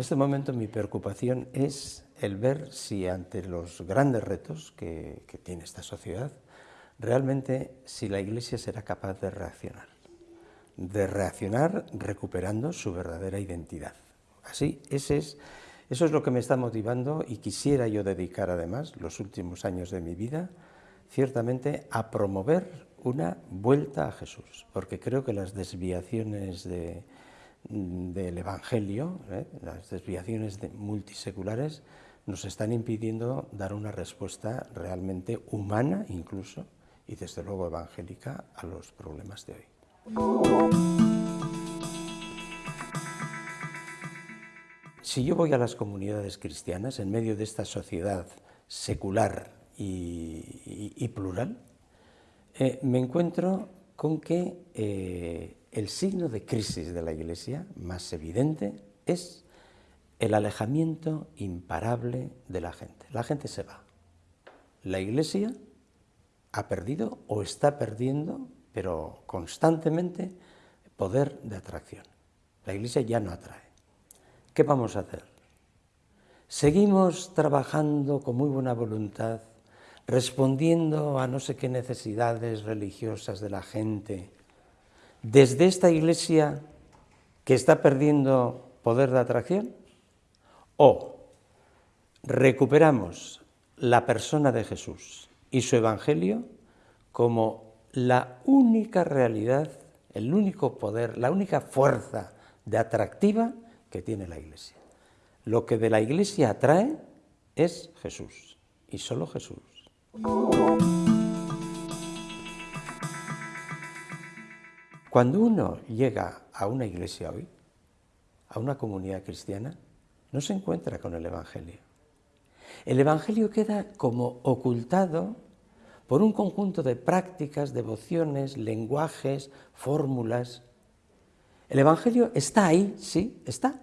este momento mi preocupación es el ver si ante los grandes retos que, tiene esta sociedad, realmente si la Iglesia será capaz de reaccionar, de reaccionar recuperando su verdadera identidad. Así, ese es, eso es lo que me está motivando y quisiera yo dedicar además los últimos años de mi vida ciertamente a promover una vuelta a Jesús, porque creo que las desviaciones del Evangelio, ¿eh? las desviaciones multiseculares, nos están impidiendo dar una respuesta realmente humana incluso, y desde luego evangélica, a los problemas de hoy. Si yo voy a las comunidades cristianas en medio de esta sociedad secular y, plural, eh, me encuentro con que eh, el signo de crisis de la Iglesia más evidente es el alejamiento imparable de la gente. La gente se va. La Iglesia ha perdido o está perdiendo, pero constantemente, poder de atracción. La Iglesia ya no atrae. ¿Qué vamos a hacer? Seguimos trabajando con muy buena voluntad, respondiendo a no sé qué necesidades religiosas de la gente, desde esta Iglesia que está perdiendo poder de atracción, o recuperamos la persona de Jesús y su Evangelio como la única realidad, el único poder, la única fuerza de atractiva que tiene la Iglesia. Lo que de la Iglesia atrae es Jesús, y solo Jesús. Cuando uno llega a una iglesia hoy, a una comunidad cristiana, no se encuentra con el Evangelio. El Evangelio queda como ocultado por un conjunto de prácticas, devociones, lenguajes, fórmulas. El Evangelio está ahí, sí, está,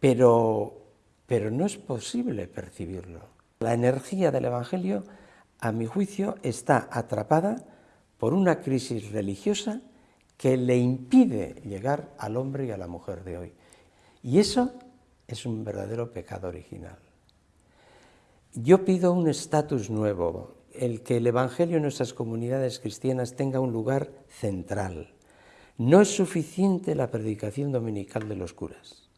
pero, pero no es posible percibirlo. La energía del Evangelio, a mi juicio, está atrapada por una crisis religiosa que le impide llegar al hombre y a la mujer de hoy. Y eso es un verdadero pecado original. Yo pido un estatus nuevo, el que el Evangelio en nuestras comunidades cristianas tenga un lugar central. No es suficiente la predicación dominical de los curas.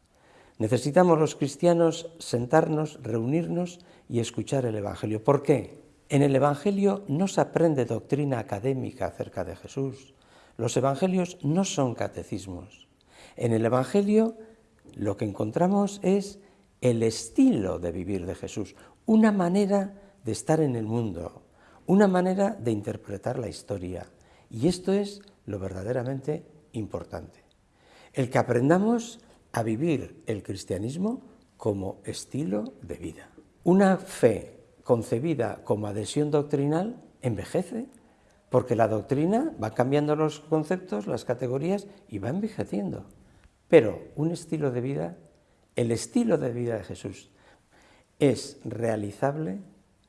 Necesitamos los cristianos sentarnos, reunirnos y escuchar el Evangelio. ¿Por qué? En el Evangelio no se aprende doctrina académica acerca de Jesús. Los Evangelios no son catecismos. En el Evangelio lo que encontramos es el estilo de vivir de Jesús, una manera de estar en el mundo, una manera de interpretar la historia. Y esto es lo verdaderamente importante. El que aprendamos a vivir el cristianismo como estilo de vida. Una fe concebida como adhesión doctrinal envejece, porque la doctrina va cambiando los conceptos, las categorías y va envejeciendo. Pero un estilo de vida, el estilo de vida de Jesús, es realizable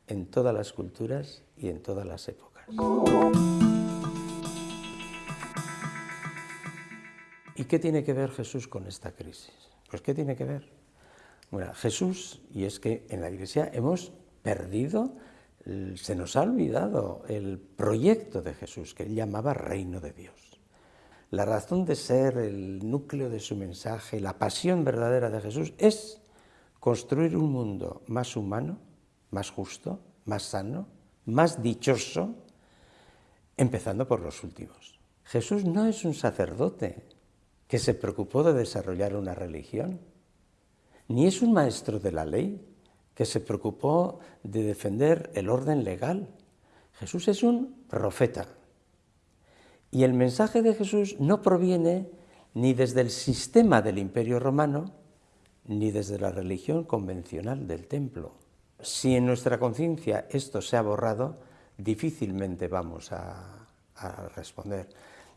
en todas las culturas y en todas las épocas. ¿Y qué tiene que ver Jesús con esta crisis? Pues ¿qué tiene que ver? Bueno, Jesús, y es que en la Iglesia hemos perdido, se nos ha olvidado el proyecto de Jesús, que él llamaba reino de Dios la razón de ser, el núcleo de su mensaje, la pasión verdadera de Jesús es construir un mundo más humano, más justo, más sano, más dichoso, empezando por los últimos. Jesús no es un sacerdote que se preocupó de desarrollar una religión, ni es un maestro de la ley que se preocupó de defender el orden legal. Jesús es un profeta, y el mensaje de Jesús no proviene ni desde el sistema del imperio romano, ni desde la religión convencional del templo. Si en nuestra conciencia esto se ha borrado, difícilmente vamos a, responder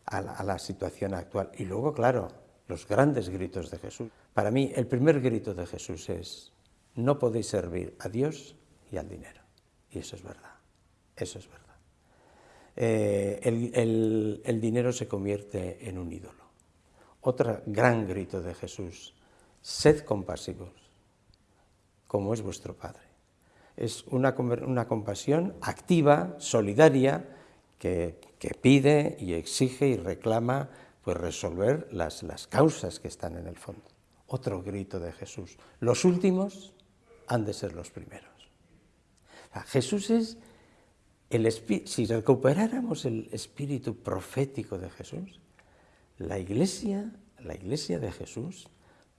a la, a la situación actual. Y luego, claro, los grandes gritos de Jesús. Para mí, el primer grito de Jesús es, no podéis servir a Dios y al dinero. Y eso es verdad, eso es verdad. Eh, el, dinero se convierte en un ídolo. Otro gran grito de Jesús, sed compasivos, como es vuestro Padre. Es una, una compasión activa, solidaria, que, pide y exige y reclama pues, resolver las, las causas que están en el fondo. Otro grito de Jesús. Los últimos han de ser los primeros. Jesús es el si recuperáramos el espíritu profético de Jesús, la iglesia, la iglesia de Jesús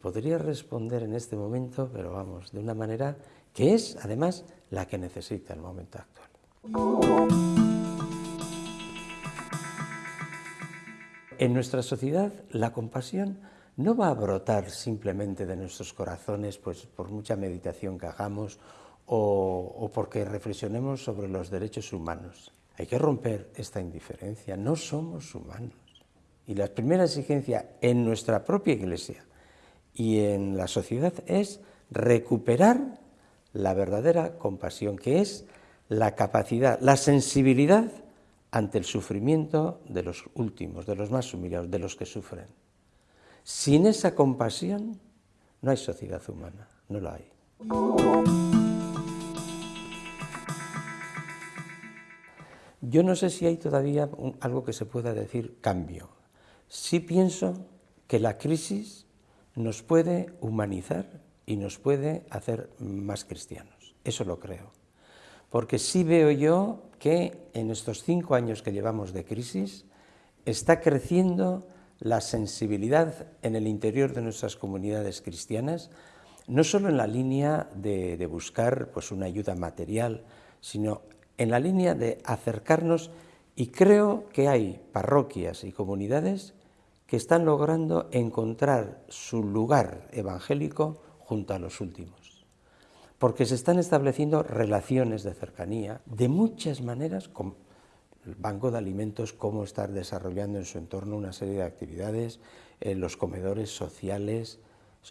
podría responder en este momento, pero vamos, de una manera que es además la que necesita el momento actual. En nuestra sociedad la compasión no va a brotar simplemente de nuestros corazones pues, por mucha meditación que hagamos o, porque reflexionemos sobre los derechos humanos. Hay que romper esta indiferencia, no somos humanos. Y la primera exigencia en nuestra propia iglesia y en la sociedad es recuperar la verdadera compasión, que es la capacidad, la sensibilidad ante el sufrimiento de los últimos, de los más humillados, de los que sufren. Sin esa compasión no hay sociedad humana, no la hay. Yo no sé si hay todavía algo que se pueda decir cambio. Sí pienso que la crisis nos puede humanizar y nos puede hacer más cristianos. Eso lo creo. Porque sí veo yo que en estos cinco años que llevamos de crisis está creciendo la sensibilidad en el interior de nuestras comunidades cristianas, no solo en la línea de, buscar pues, una ayuda material, sino en la línea de acercarnos y creo que hay parroquias y comunidades que están logrando encontrar su lugar evangélico junto a los últimos, porque se están estableciendo relaciones de cercanía de muchas maneras con el Banco de Alimentos, cómo estar desarrollando en su entorno una serie de actividades, en los comedores sociales,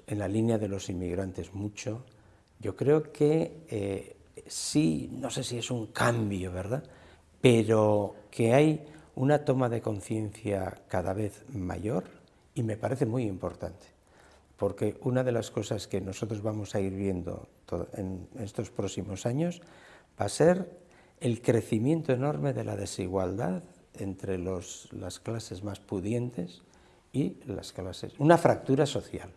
en la línea de los inmigrantes mucho. Yo creo que eh, sí, no sé si es un cambio, ¿verdad? Pero que hay una toma de conciencia cada vez mayor y me parece muy importante, porque una de las cosas que nosotros vamos a ir viendo en estos próximos años va a ser el crecimiento enorme de la desigualdad entre las clases más pudientes y las clases, una fractura social,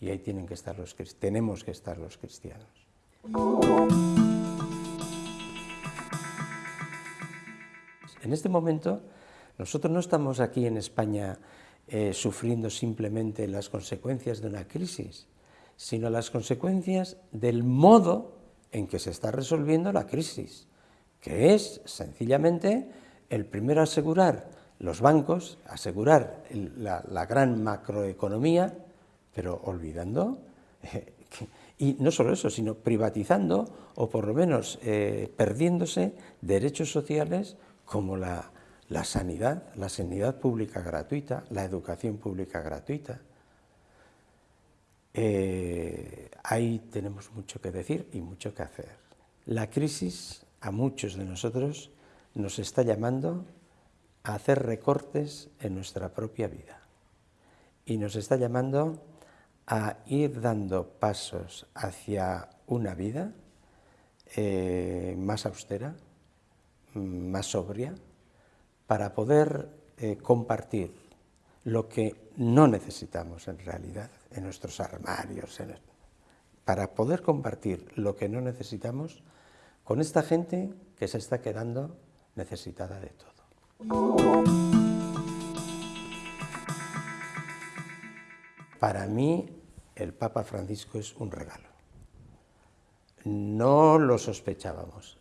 y ahí tienen que estar los, tenemos que estar los cristianos. En este momento, nosotros no estamos aquí en España eh, sufriendo simplemente las consecuencias de una crisis, sino las consecuencias del modo en que se está resolviendo la crisis, que es sencillamente el primero asegurar los bancos, asegurar la, gran macroeconomía, pero olvidando eh, y no solo eso, sino privatizando o por lo menos eh, perdiéndose derechos sociales como la, sanidad, la sanidad pública gratuita, la educación pública gratuita. Eh, ahí tenemos mucho que decir y mucho que hacer. La crisis a muchos de nosotros nos está llamando a hacer recortes en nuestra propia vida. Y nos está llamando a ir dando pasos hacia una vida eh, más austera, más sobria para poder eh, compartir lo que no necesitamos en realidad en nuestros armarios, para poder compartir lo que no necesitamos con esta gente que se está quedando necesitada de todo. Para mí el Papa Francisco es un regalo. No lo sospechábamos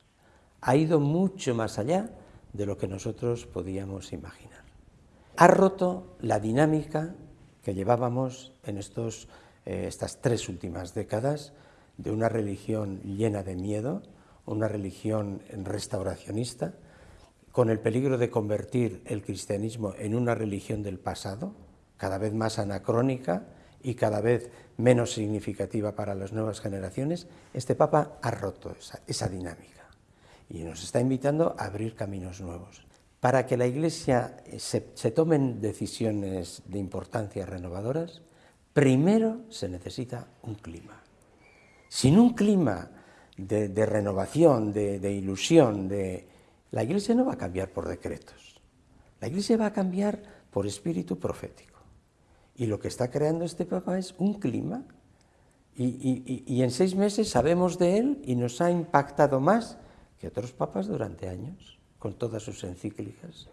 ha ido mucho más allá de lo que nosotros podíamos imaginar. Ha roto la dinámica que llevábamos en estos, eh, estas tres últimas décadas de una religión llena de miedo, una religión restauracionista, con el peligro de convertir el cristianismo en una religión del pasado, cada vez más anacrónica y cada vez menos significativa para las nuevas generaciones, este Papa ha roto esa dinámica y nos está invitando a abrir caminos nuevos. Para que la Iglesia eh, se, tomen decisiones de importancia renovadoras, primero se necesita un clima. sin un clima de, renovación, de, ilusión, de... la Iglesia no va a cambiar por decretos. La Iglesia va a cambiar por espíritu profético. Y lo que está creando este Papa es un clima y, en seis meses sabemos de él y nos ha impactado más que otros papas durante años, con todas sus encíclicas.